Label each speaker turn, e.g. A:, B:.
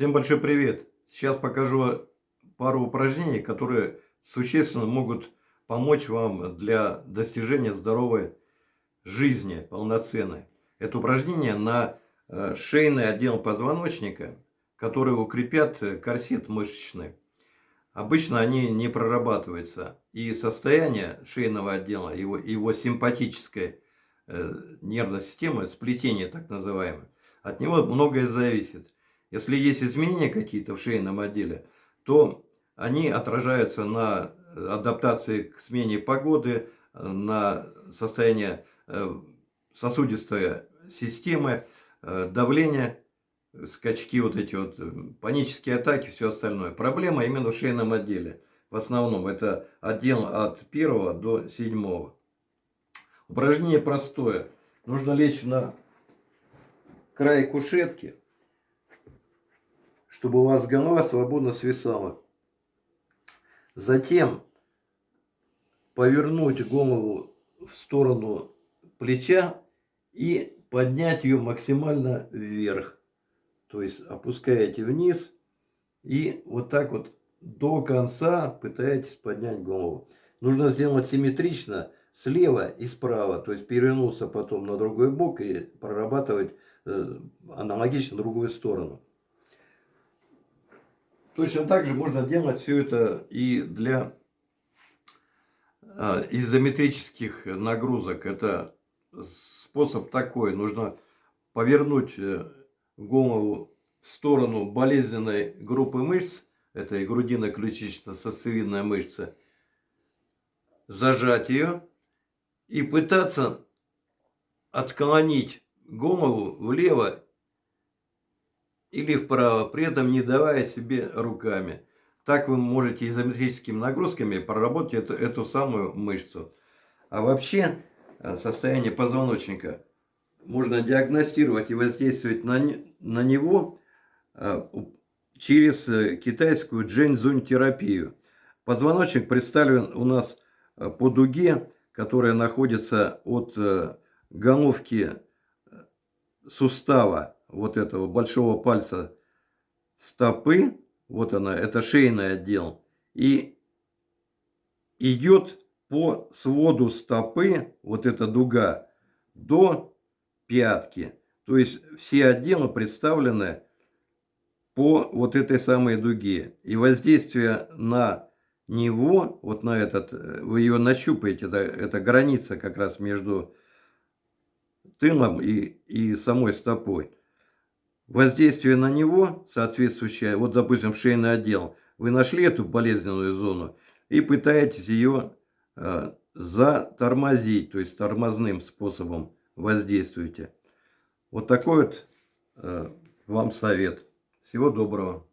A: Всем большой привет! Сейчас покажу пару упражнений, которые существенно могут помочь вам для достижения здоровой жизни полноценной. Это упражнение на э, шейный отдел позвоночника, которые укрепят корсет мышечный. Обычно они не прорабатываются. И состояние шейного отдела, его, его симпатическая э, нервная система, сплетение так называемое, от него многое зависит. Если есть изменения какие-то в шейном отделе, то они отражаются на адаптации к смене погоды, на состояние э, сосудистой системы, э, давление, скачки, вот эти вот э, панические атаки, все остальное. Проблема именно в шейном отделе. В основном это отдел от первого до седьмого. Упражнение простое. Нужно лечь на край кушетки чтобы у вас голова свободно свисала. Затем повернуть голову в сторону плеча и поднять ее максимально вверх. То есть опускаете вниз и вот так вот до конца пытаетесь поднять голову. Нужно сделать симметрично слева и справа. То есть перевернуться потом на другой бок и прорабатывать э, аналогично другую сторону. Точно так же можно делать все это и для а, изометрических нагрузок. Это способ такой. Нужно повернуть э, голову в сторону болезненной группы мышц. Это и грудино-ключично-сосцевидная мышца. Зажать ее и пытаться отклонить голову влево или вправо, при этом не давая себе руками. Так вы можете изометрическими нагрузками проработать эту, эту самую мышцу. А вообще э, состояние позвоночника можно диагностировать и воздействовать на, на него э, через э, китайскую джэньцзунь терапию. Позвоночник представлен у нас по дуге, которая находится от головки сустава вот этого большого пальца стопы, вот она, это шейный отдел, и идет по своду стопы, вот эта дуга, до пятки. То есть все отделы представлены по вот этой самой дуге. И воздействие на него, вот на этот, вы ее нащупаете, это, это граница как раз между тылом и, и самой стопой воздействие на него соответствующее, вот допустим шейный отдел, вы нашли эту болезненную зону и пытаетесь ее э, затормозить, то есть тормозным способом воздействуете. Вот такой вот э, вам совет. Всего доброго.